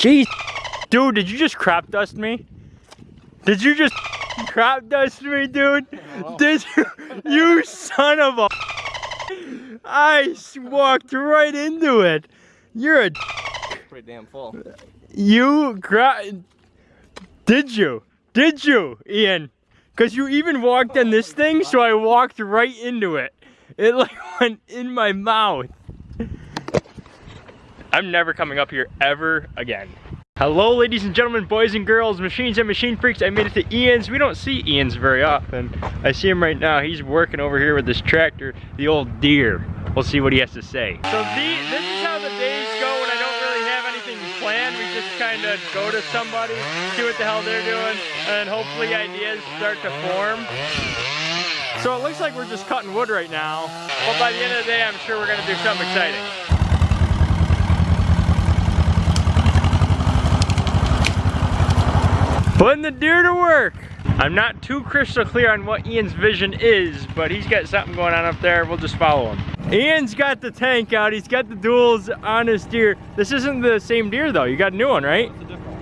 Jeez. Dude, did you just crap dust me? Did you just crap dust me, dude? Did you? You son of a. I walked right into it. You're a. Pretty damn full. You crop. Did you? Did you, Ian? Because you even walked on this thing, so I walked right into it. It like went in my mouth. I'm never coming up here ever again. Hello ladies and gentlemen, boys and girls, machines and machine freaks. I made it to Ian's. We don't see Ian's very often. I see him right now. He's working over here with this tractor, the old Deere. We'll see what he has to say. So the, this is how the days go when I don't really have anything planned. We just kind of go to somebody, see what the hell they're doing, and hopefully ideas start to form. So it looks like we're just cutting wood right now, but by the end of the day, I'm sure we're gonna do something exciting. Putting the Deere to work. I'm not too crystal clear on what Ian's vision is, but he's got something going on up there. We'll just follow him. Ian's got the tank out. He's got the duals on his Deere. This isn't the same Deere though. You got a new one, right?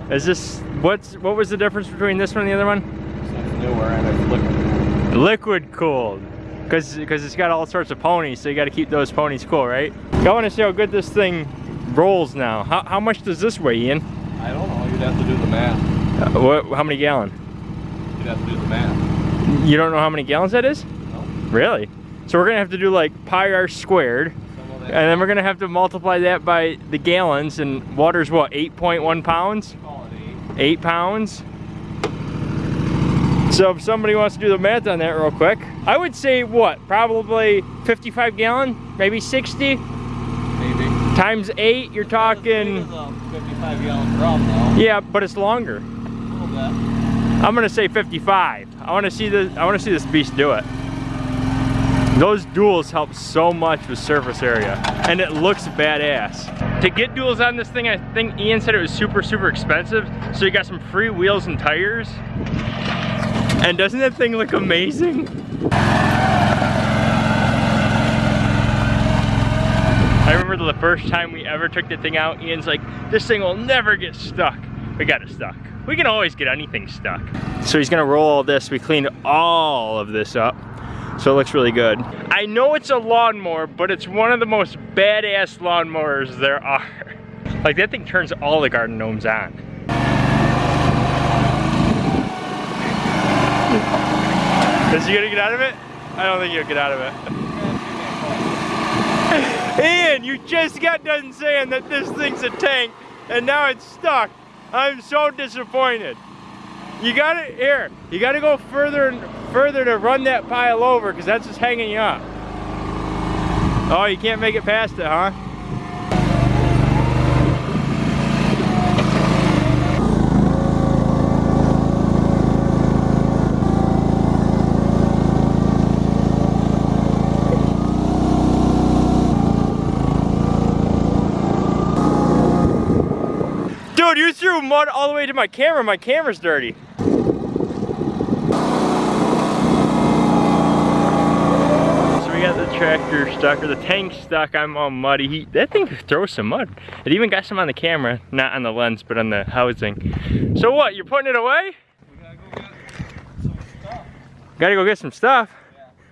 Is this, what's, what was the difference between this one and the other one? It's newer and it's liquid. Liquid cooled. Cause, Cause it's got all sorts of ponies, so you gotta keep those ponies cool, right? I wanna see how good this thing rolls now. How, how much does this weigh, Ian? I don't know. You'd have to do the math. Uh, what, how many gallon? You'd have to do the math. You don't know how many gallons that is? No. Really? So we're gonna have to do like pi r squared, and then we're gonna have to multiply that by the gallons, and water's what, 8.1 pounds? Eight. 8 pounds? So if somebody wants to do the math on that real quick, I would say what, probably 55 gallon, maybe 60? Maybe. Times 8, you're talking, 55 gallon drum though. yeah, but it's longer. Little. I'm gonna say 55. I wanna see the I wanna see this beast do it. Those duals help so much with surface area and it looks badass. To get duals on this thing, I think Ian said it was super, super expensive. So you got some free wheels and tires. And doesn't that thing look amazing? I remember the first time we ever took the thing out, Ian's like, this thing will never get stuck. We got it stuck. We can always get anything stuck. So he's gonna roll all this. We cleaned all of this up. So it looks really good. I know it's a lawnmower, but it's one of the most badass lawnmowers there are. Like that thing turns all the garden gnomes on. Is he gonna get out of it? I don't think he'll get out of it. Ian, you just got done saying that this thing's a tank and now it's stuck. I'm so disappointed. You gotta, here, you gotta go further and further to run that pile over because that's just hanging you up. Oh, you can't make it past it, huh? You threw mud all the way to my camera. My camera's dirty. So we got the tractor stuck, or the tank stuck. I'm all muddy. He, that thing throws some mud. It even got some on the camera, not on the lens, but on the housing. So what, you're putting it away? We gotta go get some stuff. Gotta go get some stuff.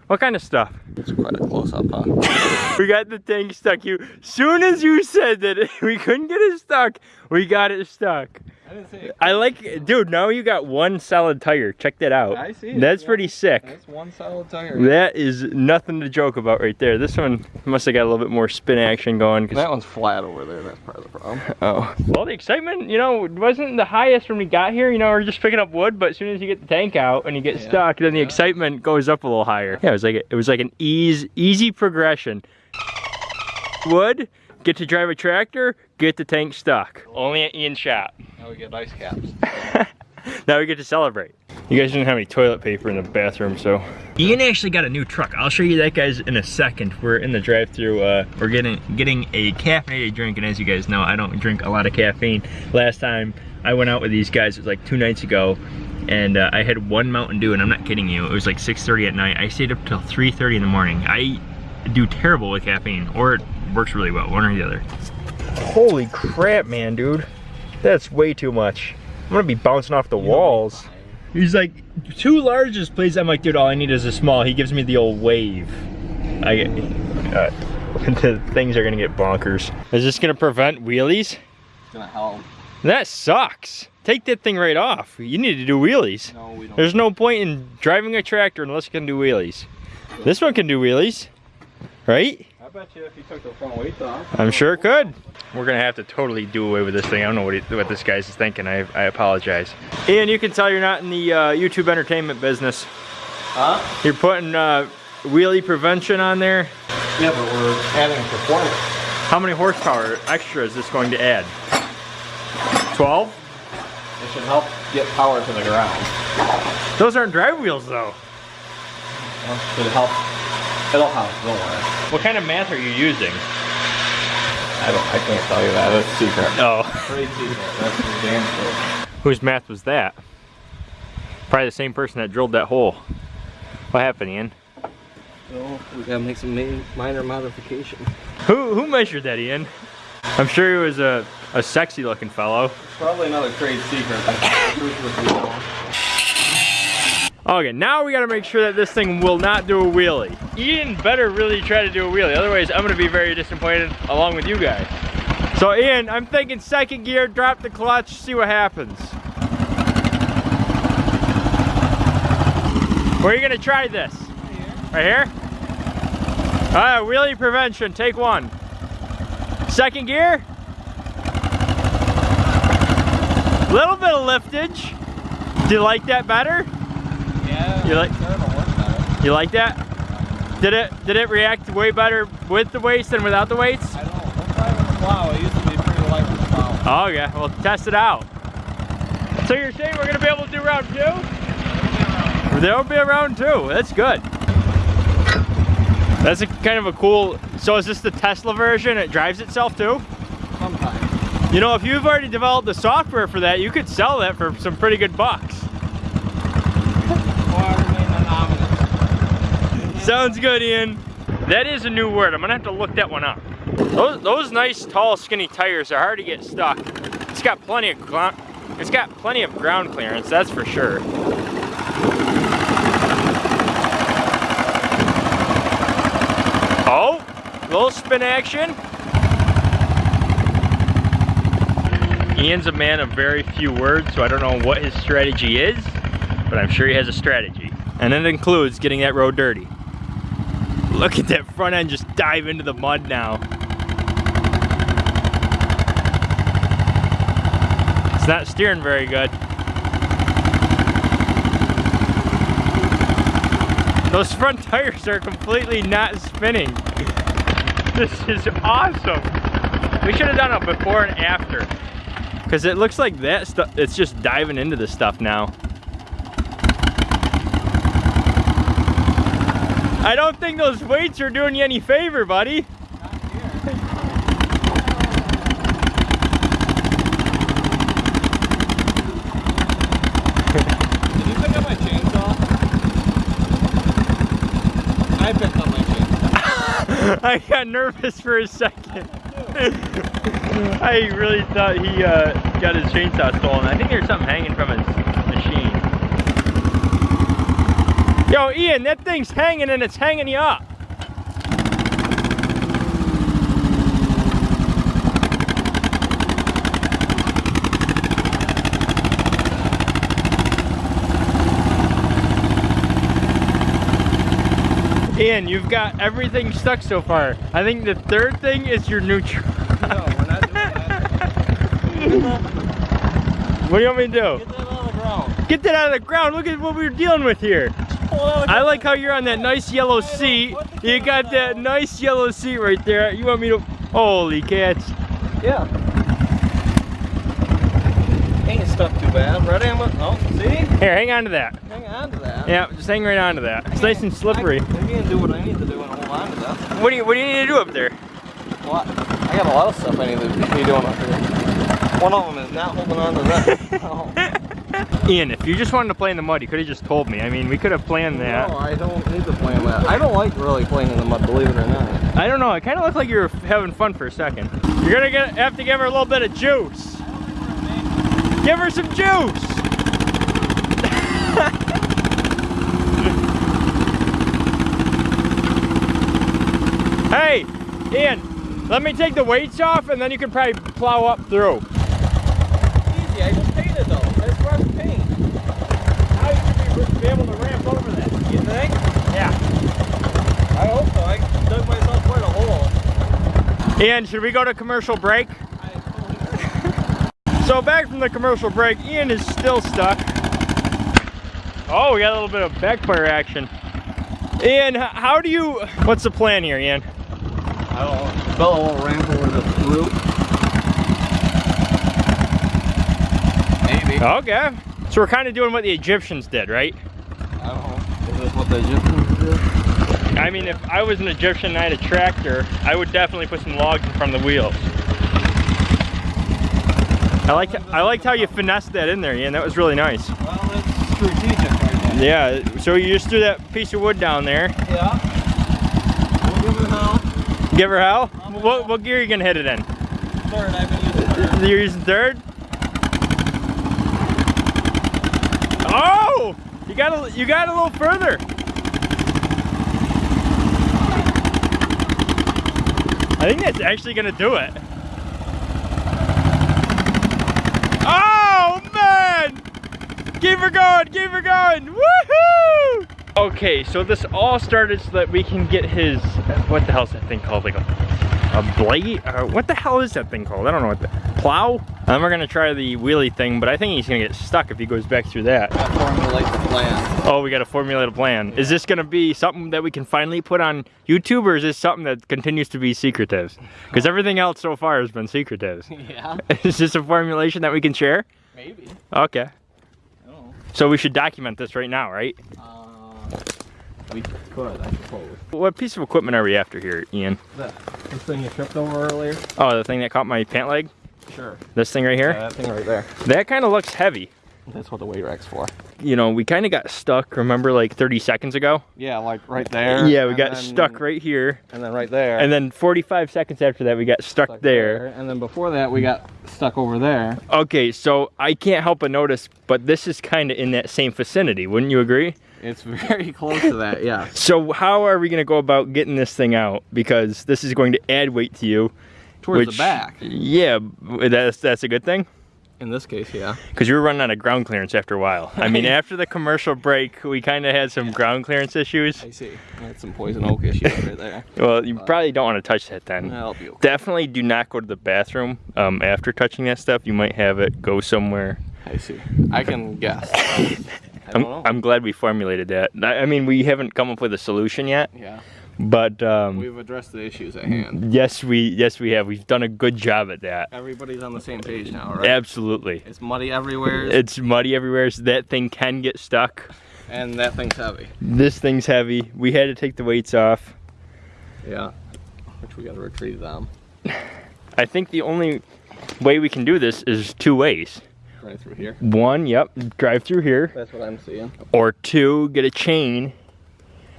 What kind of stuff? It's quite a close up, huh? We got the tank stuck. You, soon as you said that we couldn't get it stuck, we got it stuck. I didn't say. I like, dude, now you got one solid tire. Check that out. I see it, That's yeah. pretty sick. That's one solid tire. That is nothing to joke about right there. This one must have got a little bit more spin action going. 'cause- That one's flat over there. That's part of the problem. oh. Well, the excitement, you know, wasn't the highest when we got here. You know, we're just picking up wood, but as soon as you get the tank out and you get Yeah, stuck, then the yeah. excitement goes up a little higher. Yeah, it was like it was like an ease, easy progression. Wood, get to drive a tractor, get the tank stuck. Only at Ian's shop. Now we get ice caps. now we get to celebrate. You guys didn't have any toilet paper in the bathroom, so. Ian actually got a new truck. I'll show you that guys in a second. We're in the drive-through. Uh, we're getting getting a caffeinated drink, and as you guys know, I don't drink a lot of caffeine. Last time I went out with these guys, it was like two nights ago, and uh, I had one Mountain Dew, and I'm not kidding you. It was like 6:30 at night. I stayed up till 3:30 in the morning. I do terrible with caffeine, or it works really well, one or the other. Holy crap, man, dude. That's way too much. I'm gonna be bouncing off the walls. He's like, two largest, please. I'm like, dude, all I need is a small. He gives me the old wave. I get, uh, the things are gonna get bonkers. Is this gonna prevent wheelies? It's gonna help. That sucks. Take that thing right off. You need to do wheelies. No, we don't. There's no point in driving a tractor unless you can do wheelies. This one can do wheelies, right? I bet you if you took the front weights off. I'm sure it could. We're gonna have to totally do away with this thing. I don't know what, he, what this guy's thinking. I, I apologize. Ian, you can tell you're not in the uh, YouTube entertainment business. Huh? You're putting uh, wheelie prevention on there. Yeah, but we're adding performance. How many horsepower extra is this going to add? 12? It should help get power to the ground. Those aren't drive wheels though. Well, should help. It'll help. Don't worry. What kind of math are you using? I don't. I can't tell you that. That's secret. Oh. Trade secret. That's damn sure. Whose math was that? Probably the same person that drilled that hole. What happened, Ian? So we gotta make some minor modification. Who who measured that, Ian? I'm sure he was a, a sexy looking fellow. Probably another trade secret. Truth would be known. Okay, now we gotta make sure that this thing will not do a wheelie. Ian better really try to do a wheelie, otherwise I'm gonna be very disappointed along with you guys. So Ian, I'm thinking second gear, drop the clutch, see what happens. Where are you gonna try this? Right here? Alright, uh, wheelie prevention, take one. Second gear. Little bit of liftage. Do you like that better? You like- sure it'll work better. You like that? Did it did it react way better with the weights than without the weights? I don't know. With the plow. It used to be pretty light with the plow. Oh yeah, well test it out. So you're saying we're gonna be able to do round two? There'll be a round two. That's good. That's a kind of a cool. So is this the Tesla version? It drives itself too. Sometimes. You know, if you've already developed the software for that, you could sell that for some pretty good bucks. Sounds good, Ian. That is a new word. I'm gonna have to look that one up. Those, those nice, tall, skinny tires are hard to get stuck. It's got plenty of. It's got plenty of ground clearance. That's for sure. Oh, little spin action. Ian's a man of very few words, so I don't know what his strategy is, but I'm sure he has a strategy. And it includes getting that road dirty. Look at that front end just dive into the mud now. It's not steering very good. Those front tires are completely not spinning. This is awesome. We should have done a before and after. Cause it looks like that stuff, it's just diving into the stuff now. I don't think those weights are doing you any favor, buddy. Did you pick up my chainsaw? I picked up my chainsaw. I got nervous for a second. I really thought he uh, got his chainsaw stolen. I think there's something hanging from his machine. Yo, Ian, that thing's hanging and it's hanging you up. Ian, you've got everything stuck so far. I think the third thing is your neutral. No, we're not doing that. What do you want me to do? Get that on the ground. Get that out of the ground. Look at what we're dealing with here. Pull it out of the I like how you're on that nice yellow seat. You got that nice yellow seat right there. You want me to... Holy cats. Yeah. Ain't stuck too bad. Right I'm oh, see? Here, hang on to that. Hang on to that. Yeah, just hang right on to that. It's nice and slippery. I, I can do what I need to do and hold on to that. What do you What do you need to do up there? What? I got a lot of stuff I need to be doing up here. One of them is not holding on to that. Oh. Ian, if you just wanted to play in the mud, you could have just told me. I mean, we could have planned that. No, I don't need to play in that. I don't like really playing in the mud, believe it or not. I don't know. It kind of looked like you were having fun for a second. You're gonna get, have to give her a little bit of juice. Give her some juice. hey, Ian, let me take the weights off and then you can probably plow up through. Easy, I just painted though. That's fresh paint. Now you should be, be able to ramp over that. You think? Yeah. I hope so. I dug myself quite a hole. Ian, should we go to commercial break? So back from the commercial break, Ian is still stuck. Oh, we got a little bit of backfire action. Ian, how do you, what's the plan here, Ian? I don't know. Bella won't ramp over the root. Maybe. Okay. So we're kind of doing what the Egyptians did, right? I don't know. Is this what the Egyptians? I mean, if I was an Egyptian and I had a tractor, I would definitely put some logs in front of the wheels. I liked, I liked how you finessed that in there, Ian. That was really nice. Well, it's strategic right there. Yeah, so you just threw that piece of wood down there. Yeah. We'll give her hell. Give her hell? What, what gear are you gonna hit it in? Third, I've been using third. You're using third? Oh! You got a, you got a little further. I think that's actually gonna do it. Oh man! Keep her going, keep her going! Woohoo! Okay, so this all started so that we can get his, what the hell's that thing called? Like a a blade? Uh, what the hell is that thing called? I don't know what the, plow? And we're gonna try the wheelie thing, but I think he's gonna get stuck if he goes back through that. The plan. Oh, we gotta formulate a plan. Is this gonna be something that we can finally put on YouTube or is this something that continues to be secretive? Because everything else so far has been secretive. Yeah. is this a formulation that we can share? Maybe. Okay. I don't know. So we should document this right now, right? Uh, we could, I suppose. What piece of equipment are we after here, Ian? The, this thing you tripped over earlier? Oh, the thing that caught my pant leg? Sure. This thing right here? Yeah, that thing right there. That kind of looks heavy. That's what the weight rack's for. You know, we kind of got stuck, remember like 30 seconds ago? Yeah, like right there. Yeah, we got then- stuck right here. And then right there. And then 45 seconds after that, we got stuck, stuck there. And then before that, we got stuck over there. Okay, so I can't help but notice, but this is kind of in that same vicinity, wouldn't you agree? It's very close to that, yeah. So how are we gonna go about getting this thing out? Because this is going to add weight to you. Towards which, the back. Yeah, that's that's a good thing. In this case, yeah. Because you were running out of ground clearance after a while. I mean, after the commercial break, we kind of had some ground clearance issues. I see. That's some poison oak issues right there. Well, you probably don't want to touch that then. Okay. Definitely do not go to the bathroom um, after touching that stuff. You might have it go somewhere. I see. I can guess. I I'm. I'm glad we formulated that. I, I mean, we haven't come up with a solution yet, yeah. But um, We've addressed the issues at hand. yes, we yes we have. We've done a good job at that. Everybody's on the same page now, right? Absolutely. It's muddy everywhere, It's muddy everywhere, so that thing can get stuck. and that thing's heavy. This thing's heavy. We had to take the weights off. Yeah. Which we gotta retrieve them. I think the only way we can do this is two ways. Right through here. One, yep, drive through here, That's what I'm seeing. or two, get a chain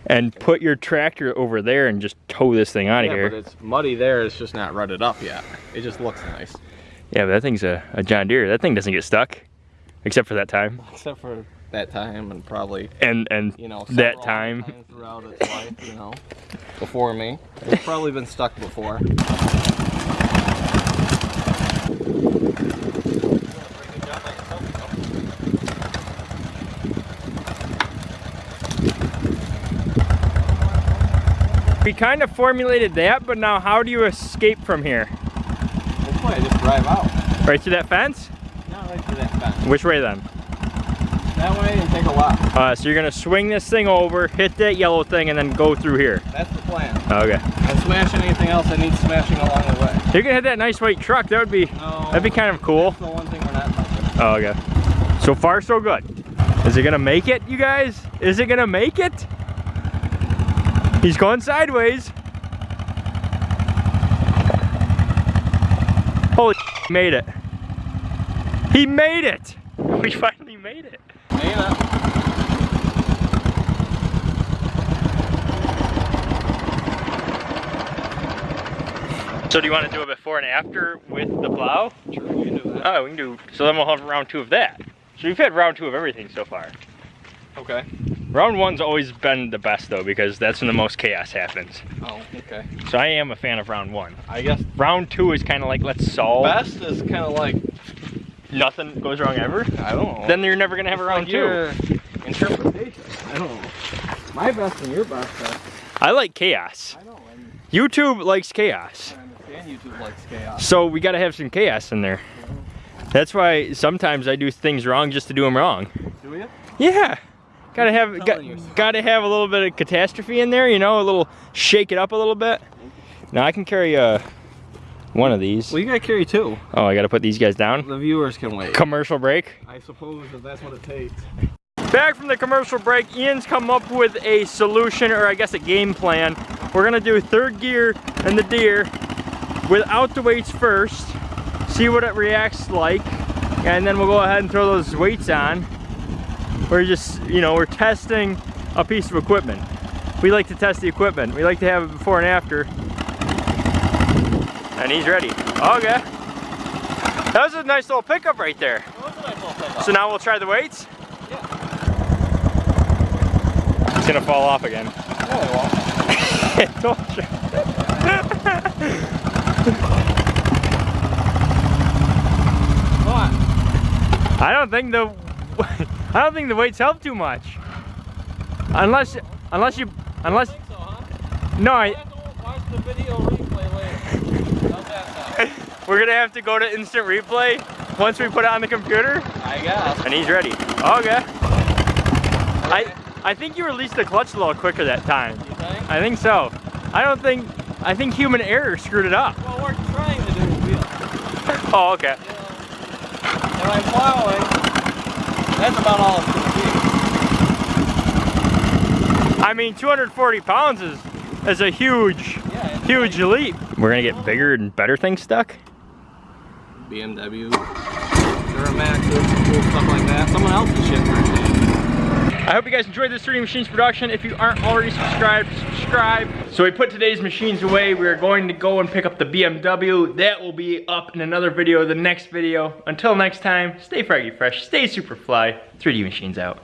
and put your tractor over there and just tow this thing out of yeah, here. but it's muddy there. It's just not rutted up yet. It just looks nice. Yeah, but that thing's a, a John Deere. That thing doesn't get stuck, except for that time. Except for that time and probably, And and you know, that time. throughout its life, you know, before me. It's probably been stuck before. Kind of formulated that, but now how do you escape from here? Just drive out. Right through that fence? Not right through that fence. Which way then? That way and take a left. Uh, so you're gonna swing this thing over, hit that yellow thing, and then go through here. That's the plan. Okay. And smash anything else that needs smashing along the way. You're gonna hit that nice white truck. That would be No. that'd be kind of cool. That's the one thing we're not touching. Oh, okay. So far, so good. Is it gonna make it, you guys? Is it gonna make it? He's going sideways. Holy he made it. He made it. We finally made it. So do you want to do a before and after with the plow? Sure, you can do Oh, we can do, so then we'll have round two of that. So we've had round two of everything so far. Okay. Round one's always been the best though, because that's when the most chaos happens. Oh, okay. So I am a fan of round one. I guess Round two is kind of like, let's solve. best is kind of like Nothing goes wrong ever. I don't know. Then you're never gonna have a round Like two. Interpretation. I don't know. My best and your best. uh, I like chaos. I know. YouTube likes chaos. I understand YouTube likes chaos. So we gotta have some chaos in there. That's why sometimes I do things wrong just to do them wrong. Do you? Yeah. Gotta have got, gotta have a little bit of catastrophe in there, you know, a little shake it up a little bit. Now I can carry uh one of these. Well, you gotta carry two. Oh, I gotta put these guys down. The viewers can wait. Commercial break. I suppose if that's what it takes. Back from the commercial break, Ian's come up with a solution, or I guess a game plan. We're gonna do third gear and the Deere without the weights first, see what it reacts like, and then we'll go ahead and throw those weights on. We're just, you know, we're testing a piece of equipment. We like to test the equipment. We like to have it before and after. And he's ready. Okay. That was a nice little pickup right there. So now we'll try the weights? Yeah. It's gonna fall off again. I told you. What? I don't think the I don't think the weights help too much. Unless unless you unless so, huh? no, I, watch the video replay later. How's that sound? we're gonna have to go to instant replay once we put it on the computer. I guess. And he's ready. Okay. I I think you released the clutch a little quicker that time. You think? I think so. I don't think I think human error screwed it up. Well, we're trying to do a wheel. Oh, okay. And I'm plowing. That's about all it's gonna be. I mean, 240 pounds is is a huge. Yeah. it's huge leap. We're gonna get bigger and better things stuck. BMW, Duramaxes, cool stuff like that. Someone else's shit for a change. I hope you guys enjoyed this 3D Machines production. If you aren't already subscribed, subscribe. So we put today's machines away. We are going to go and pick up the BMW. That will be up in another video, the next video. Until next time, stay froggy fresh, stay super fly. 3D Machines out.